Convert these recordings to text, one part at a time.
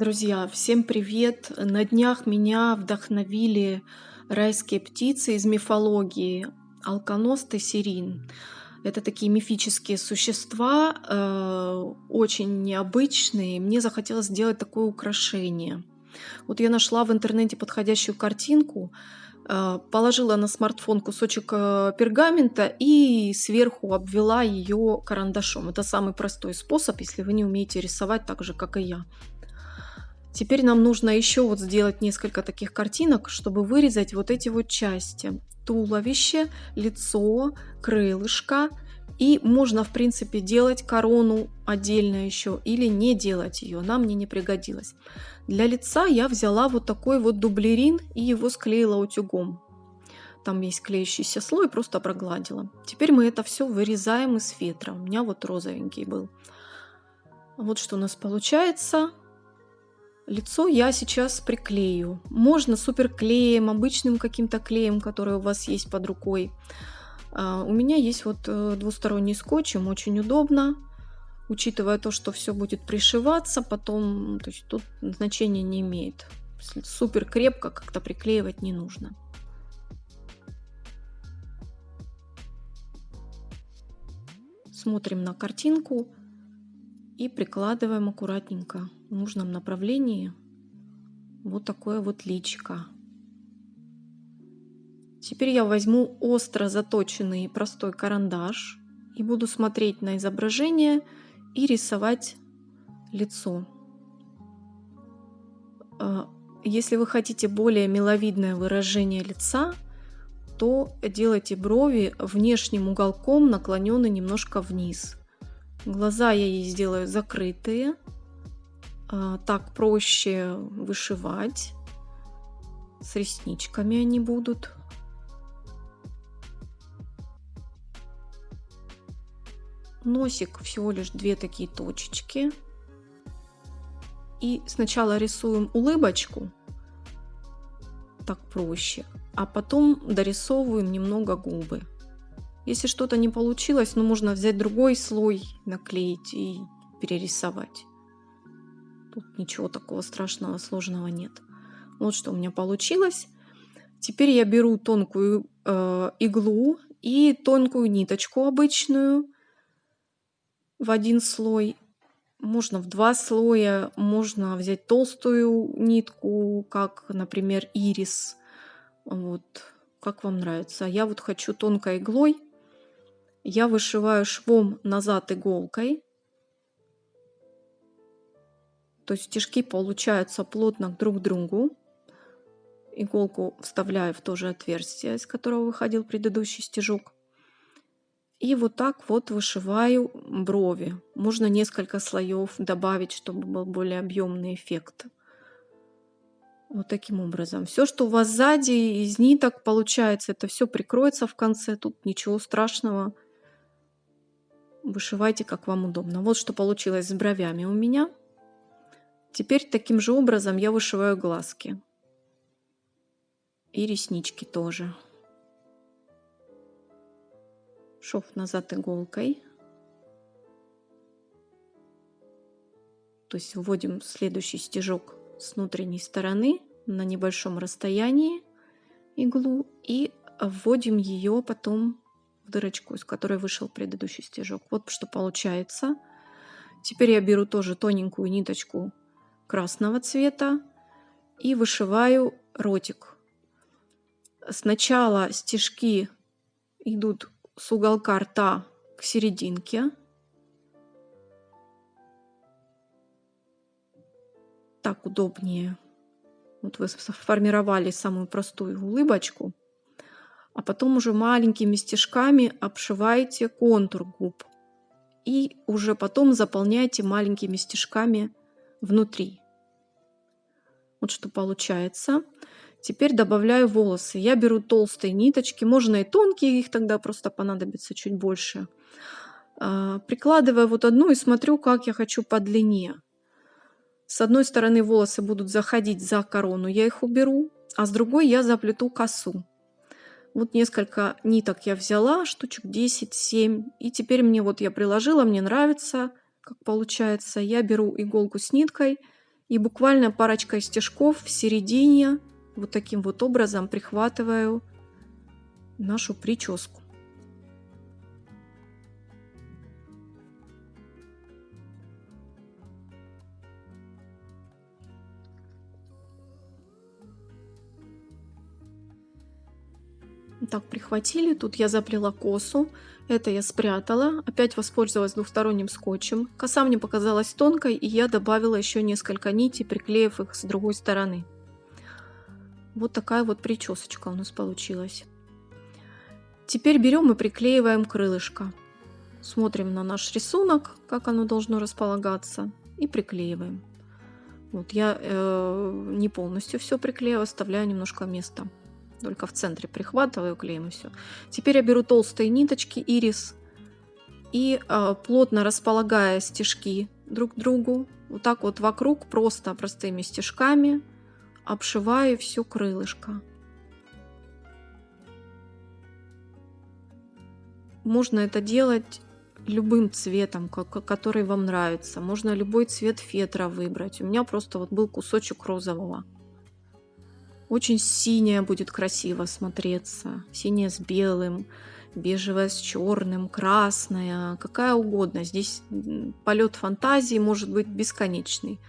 Друзья, всем привет! На днях меня вдохновили райские птицы из мифологии Алконост и Сирин. Это такие мифические существа, э, очень необычные. Мне захотелось сделать такое украшение. Вот я нашла в интернете подходящую картинку, э, положила на смартфон кусочек э, пергамента и сверху обвела ее карандашом. Это самый простой способ, если вы не умеете рисовать так же, как и я. Теперь нам нужно еще вот сделать несколько таких картинок, чтобы вырезать вот эти вот части. Туловище, лицо, крылышко. И можно, в принципе, делать корону отдельно еще или не делать ее. Она мне не пригодилась. Для лица я взяла вот такой вот дублерин и его склеила утюгом. Там есть клеящийся слой, просто прогладила. Теперь мы это все вырезаем из фетра. У меня вот розовенький был. Вот что у нас получается. Лицо я сейчас приклею. Можно суперклеем, обычным каким-то клеем, который у вас есть под рукой. А, у меня есть вот э, двусторонний скотч, им очень удобно. Учитывая то, что все будет пришиваться, потом, то есть тут значения не имеет. Супер крепко как-то приклеивать не нужно. Смотрим на картинку и прикладываем аккуратненько в нужном направлении вот такое вот личико. Теперь я возьму остро заточенный простой карандаш и буду смотреть на изображение и рисовать лицо. А, если вы хотите более миловидное выражение лица, то делайте брови внешним уголком наклонены немножко вниз. Глаза я ей сделаю закрытые. А, так проще вышивать. С ресничками они будут. Носик всего лишь две такие точечки. И сначала рисуем улыбочку. Так проще. А потом дорисовываем немного губы. Если что-то не получилось, ну можно взять другой слой, наклеить и перерисовать. Тут ничего такого страшного, сложного нет. Вот что у меня получилось. Теперь я беру тонкую э, иглу и тонкую ниточку обычную в один слой. Можно в два слоя, можно взять толстую нитку, как, например, ирис. Вот, как вам нравится. Я вот хочу тонкой иглой я вышиваю швом назад иголкой. То есть стежки получаются плотно друг к другу. Иголку вставляю в то же отверстие, из которого выходил предыдущий стежок. И вот так вот вышиваю брови. Можно несколько слоев добавить, чтобы был более объемный эффект. Вот таким образом. Все, что у вас сзади из ниток получается, это все прикроется в конце. Тут ничего страшного Вышивайте, как вам удобно. Вот что получилось с бровями у меня. Теперь таким же образом я вышиваю глазки. И реснички тоже. Шов назад иголкой. То есть вводим следующий стежок с внутренней стороны на небольшом расстоянии иглу и вводим ее потом дырочку, из которой вышел предыдущий стежок. Вот что получается. Теперь я беру тоже тоненькую ниточку красного цвета и вышиваю ротик. Сначала стежки идут с уголка рта к серединке. Так удобнее. Вот вы сформировали самую простую улыбочку а потом уже маленькими стежками обшиваете контур губ. И уже потом заполняйте маленькими стежками внутри. Вот что получается. Теперь добавляю волосы. Я беру толстые ниточки, можно и тонкие, их тогда просто понадобится чуть больше. А, прикладываю вот одну и смотрю, как я хочу по длине. С одной стороны волосы будут заходить за корону, я их уберу, а с другой я заплету косу. Вот несколько ниток я взяла, штучек 10-7. И теперь мне вот я приложила, мне нравится, как получается. Я беру иголку с ниткой И буквально парочкой стежков в середине вот таким вот образом прихватываю нашу прическу. Так, прихватили. Тут я заплела косу. Это я спрятала. Опять воспользовалась двухсторонним скотчем. Коса мне показалась тонкой, и я добавила еще несколько нитей, приклеив их с другой стороны. Вот такая вот причесочка у нас получилась. Теперь берем и приклеиваем крылышко. Смотрим на наш рисунок, как оно должно располагаться, и приклеиваем. Вот я э, не полностью все приклею, оставляю немножко места. Только в центре прихватываю клеем и все. Теперь я беру толстые ниточки ирис и э, плотно располагая стежки друг к другу, вот так вот вокруг просто простыми стежками обшиваю все крылышко. Можно это делать любым цветом, который вам нравится. Можно любой цвет фетра выбрать. У меня просто вот был кусочек розового. Очень синяя будет красиво смотреться. Синяя с белым, бежевая с черным, красная, какая угодно. Здесь полет фантазии может быть бесконечный.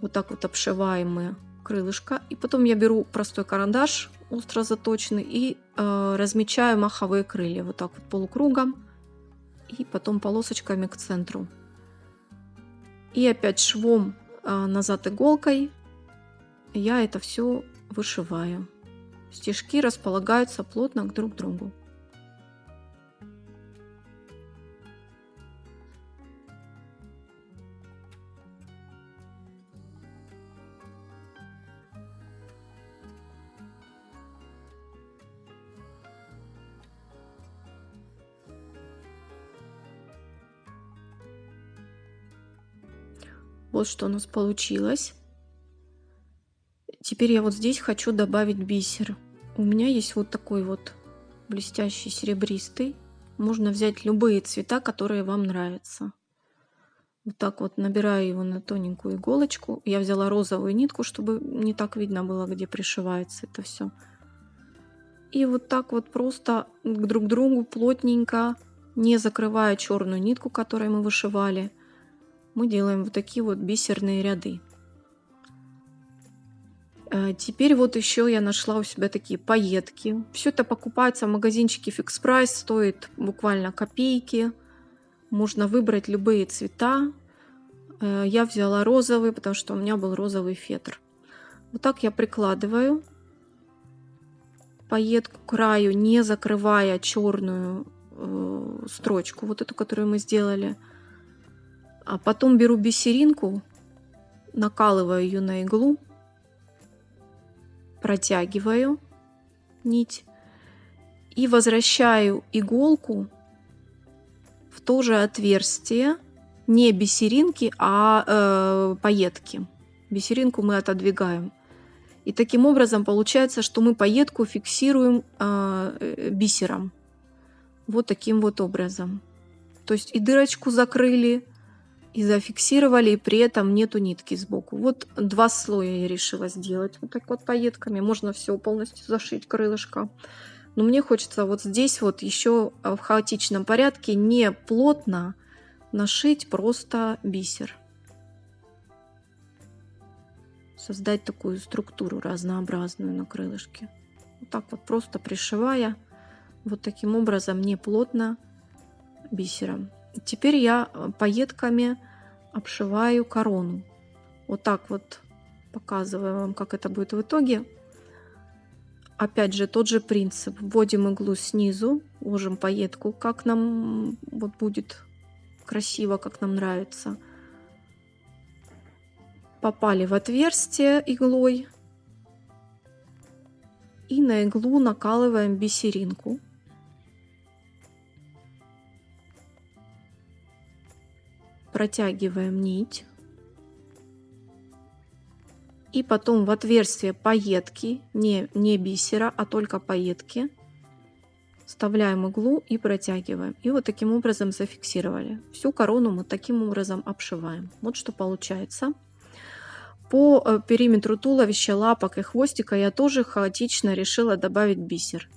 Вот так вот обшиваем мы крылышко. И потом я беру простой карандаш, остро заточенный, и э, размечаю маховые крылья. Вот так вот полукругом. И потом полосочками к центру. И опять швом э, назад иголкой я это все вышиваю. Стежки располагаются плотно друг к другу. Вот что у нас получилось. Теперь я вот здесь хочу добавить бисер. У меня есть вот такой вот блестящий серебристый. Можно взять любые цвета, которые вам нравятся. Вот так вот набираю его на тоненькую иголочку. Я взяла розовую нитку, чтобы не так видно было, где пришивается это все. И вот так вот просто друг к другу плотненько, не закрывая черную нитку, которой мы вышивали, мы делаем вот такие вот бисерные ряды. Э, теперь вот еще я нашла у себя такие пайетки. Все это покупается в магазинчике Fix Price, стоит буквально копейки. Можно выбрать любые цвета. Э, я взяла розовый, потому что у меня был розовый фетр. Вот так я прикладываю пайетку к краю, не закрывая черную э, строчку, вот эту, которую мы сделали. А потом беру бисеринку, накалываю ее на иглу протягиваю нить и возвращаю иголку в то же отверстие, не бисеринки, а э, пайетки. Бисеринку мы отодвигаем. И таким образом получается, что мы пайетку фиксируем э, бисером. Вот таким вот образом. То есть и дырочку закрыли, и зафиксировали, и при этом нету нитки сбоку. Вот два слоя я решила сделать вот так вот пайетками. Можно все полностью зашить крылышко. Но мне хочется вот здесь вот еще в хаотичном порядке не плотно нашить просто бисер. Создать такую структуру разнообразную на крылышке. Вот так вот просто пришивая вот таким образом не плотно бисером. Теперь я э, пайетками обшиваю корону. Вот так вот показываю вам, как это будет в итоге. Опять же, тот же принцип. Вводим иглу снизу, ложим пайетку, как нам вот будет красиво, как нам нравится. Попали в отверстие иглой. И на иглу накалываем бисеринку. Протягиваем нить. И потом в отверстие пайетки, не, не бисера, а только пайетки, вставляем иглу и протягиваем. И вот таким образом зафиксировали. Всю корону мы таким образом обшиваем. Вот что получается. По э, периметру туловища, лапок и хвостика я тоже хаотично решила добавить бисер,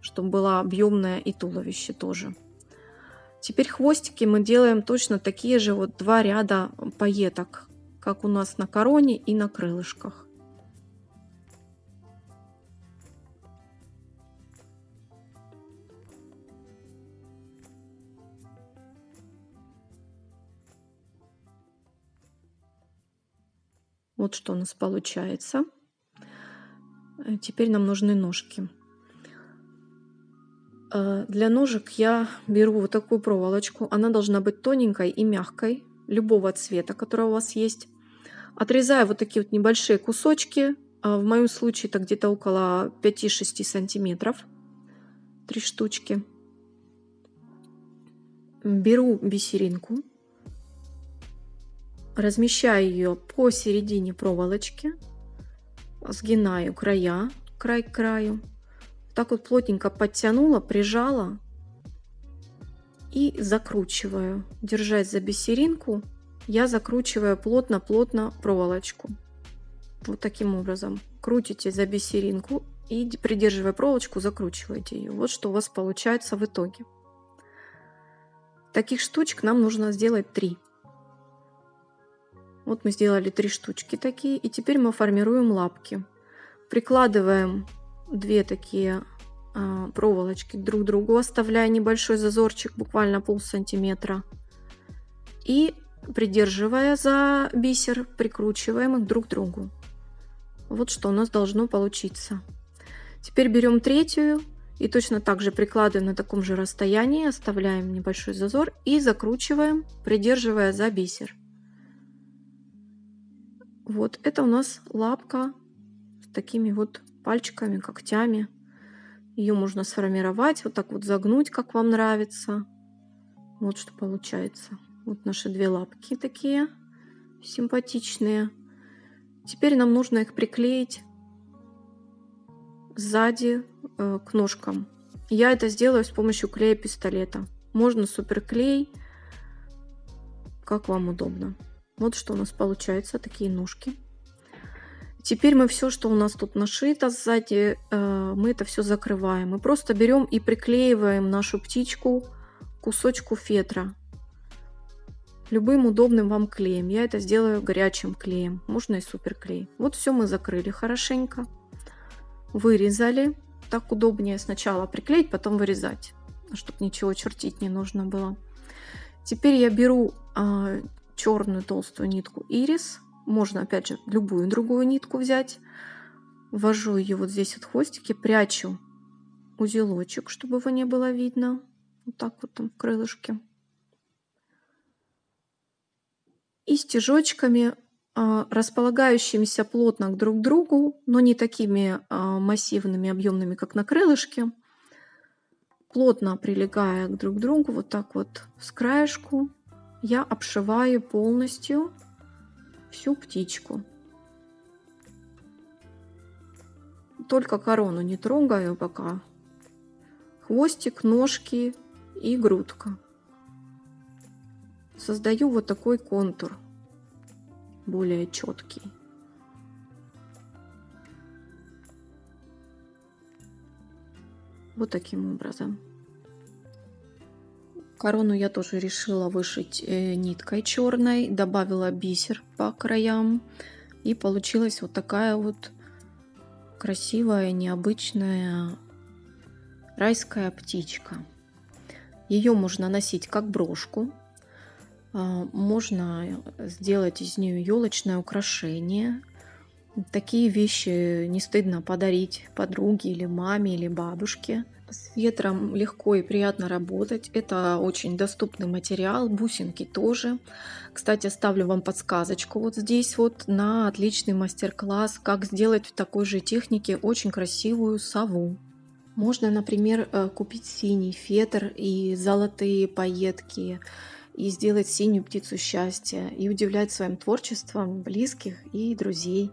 чтобы было объемное и туловище тоже. Теперь хвостики мы делаем точно такие же вот два ряда пайеток, как у нас на короне и на крылышках. Вот что у нас получается. Э, теперь нам нужны ножки. Э, для ножек я беру вот такую проволочку. Она должна быть тоненькой и мягкой, любого цвета, который у вас есть. Отрезаю вот такие вот небольшие кусочки. А в моем случае это где-то около 5-6 сантиметров. Три штучки. Беру бисеринку размещаю ее посередине проволочки, сгинаю края, край к краю, так вот плотненько подтянула, прижала и закручиваю. Держась за бисеринку, я закручиваю плотно-плотно проволочку. Вот таким образом. Крутите за бисеринку и, придерживая проволочку, закручиваете ее. Вот что у вас получается в итоге. Таких штучек нам нужно сделать три. Вот мы сделали три штучки такие. И теперь мы формируем лапки. Прикладываем две такие а, проволочки друг к другу, оставляя небольшой зазорчик, буквально пол сантиметра. И придерживая за бисер, прикручиваем их друг к другу. Вот что у нас должно получиться. Теперь берем третью и точно так же прикладываем на таком же расстоянии, оставляем небольшой зазор и закручиваем, придерживая за бисер. Вот это у нас лапка такими вот пальчиками, когтями. Ее можно сформировать, вот так вот загнуть, как вам нравится. Вот что получается. Вот наши две лапки такие симпатичные. Теперь нам нужно их приклеить сзади э, к ножкам. Я это сделаю с помощью клея пистолета. Можно суперклей, как вам удобно. Вот что у нас получается, такие ножки. Теперь мы все, что у нас тут нашито сзади, э, мы это все закрываем. Мы просто берем и приклеиваем нашу птичку кусочку фетра. Любым удобным вам клеем. Я это сделаю горячим клеем. Можно и суперклей. Вот все мы закрыли хорошенько. Вырезали. Так удобнее сначала приклеить, потом вырезать. Чтобы ничего чертить не нужно было. Теперь я беру а, черную толстую нитку ирис. Можно, опять же, любую другую нитку взять. Ввожу ее вот здесь вот хвостики, прячу узелочек, чтобы его не было видно. Вот так вот там крылышки. И стежочками, а, располагающимися плотно друг к другу, но не такими а, массивными, объемными, как на крылышке, плотно прилегая друг к другу, вот так вот с краешку, я обшиваю полностью всю птичку. Только корону не трогаю пока. Хвостик, ножки и грудка. Создаю вот такой контур, более четкий. Вот таким образом. Корону я тоже решила вышить э, ниткой черной, добавила бисер по краям. И получилась вот такая вот красивая, необычная райская птичка. Ее можно носить как брошку. А, можно сделать из нее елочное украшение. Такие вещи не стыдно подарить подруге или маме или бабушке. С ветром легко и приятно работать. Это очень доступный материал, бусинки тоже. Кстати, оставлю вам подсказочку вот здесь вот на отличный мастер-класс, как сделать в такой же технике очень красивую сову. Можно, например, э, купить синий фетр и золотые пайетки, и сделать синюю птицу счастья, и удивлять своим творчеством близких и друзей.